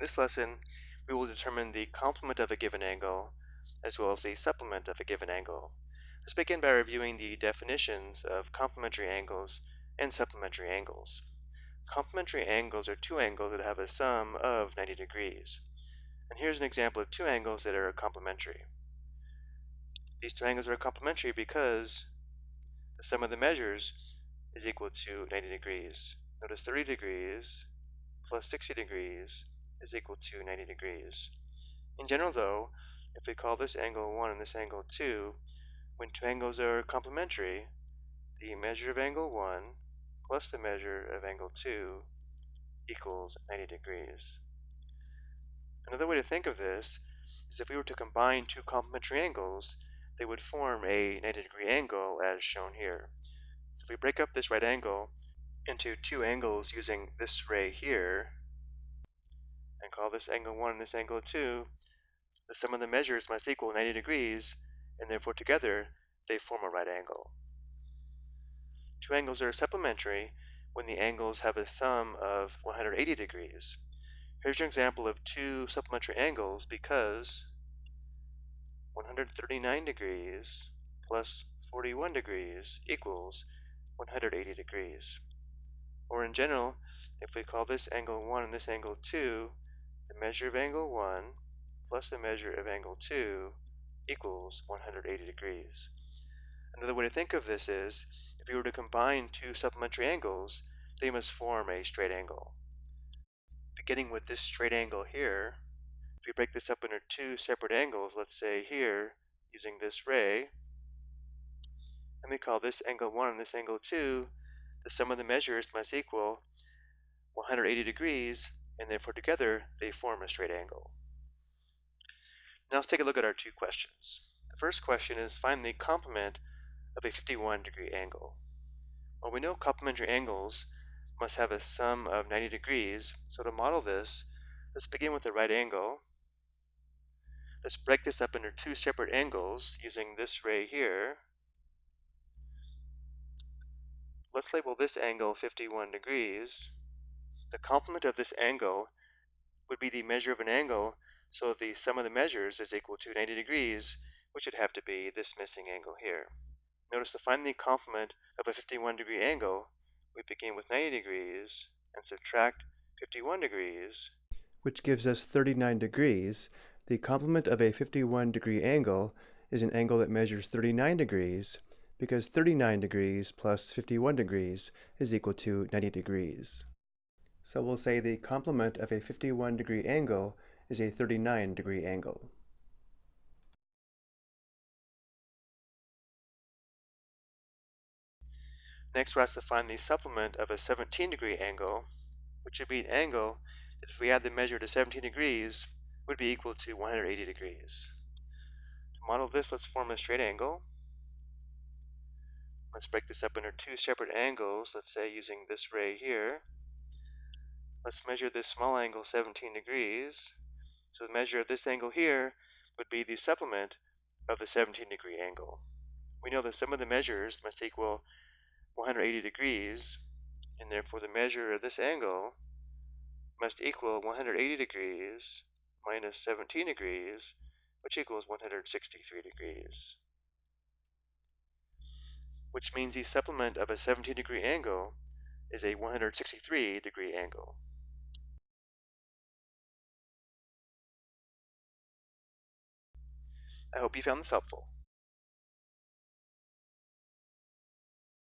In this lesson, we will determine the complement of a given angle, as well as the supplement of a given angle. Let's begin by reviewing the definitions of complementary angles and supplementary angles. Complementary angles are two angles that have a sum of 90 degrees. And here's an example of two angles that are complementary. These two angles are complementary because the sum of the measures is equal to 90 degrees. Notice 30 degrees plus 60 degrees is equal to 90 degrees. In general though, if we call this angle 1 and this angle 2, when two angles are complementary, the measure of angle 1 plus the measure of angle 2 equals 90 degrees. Another way to think of this is if we were to combine two complementary angles, they would form a 90 degree angle as shown here. So if we break up this right angle into two angles using this ray here, and call this angle 1 and this angle 2, the sum of the measures must equal 90 degrees, and therefore together they form a right angle. Two angles are supplementary when the angles have a sum of 180 degrees. Here's your example of two supplementary angles because 139 degrees plus 41 degrees equals 180 degrees. Or in general, if we call this angle 1 and this angle 2, the measure of angle 1 plus the measure of angle 2 equals 180 degrees. Another way to think of this is, if you were to combine two supplementary angles, they must form a straight angle. Beginning with this straight angle here, if we break this up into two separate angles, let's say here, using this ray, and we call this angle 1 and this angle 2, the sum of the measures must equal 180 degrees, and therefore together they form a straight angle. Now let's take a look at our two questions. The first question is find the complement of a 51 degree angle. Well, we know complementary angles must have a sum of 90 degrees, so to model this, let's begin with the right angle. Let's break this up into two separate angles using this ray here. Let's label this angle 51 degrees. The complement of this angle would be the measure of an angle, so the sum of the measures is equal to 90 degrees, which would have to be this missing angle here. Notice to find the complement of a 51 degree angle, we begin with 90 degrees and subtract 51 degrees, which gives us 39 degrees. The complement of a 51 degree angle is an angle that measures 39 degrees, because 39 degrees plus 51 degrees is equal to 90 degrees. So we'll say the complement of a 51 degree angle is a 39 degree angle. Next we're asked to find the supplement of a 17 degree angle, which would be an angle that if we add the measure to 17 degrees would be equal to 180 degrees. To model this, let's form a straight angle. Let's break this up into two separate angles, let's say using this ray here. Let's measure this small angle 17 degrees. So the measure of this angle here would be the supplement of the 17 degree angle. We know that sum of the measures must equal 180 degrees, and therefore the measure of this angle must equal 180 degrees minus 17 degrees, which equals 163 degrees. Which means the supplement of a 17 degree angle is a 163 degree angle. I hope you found this helpful.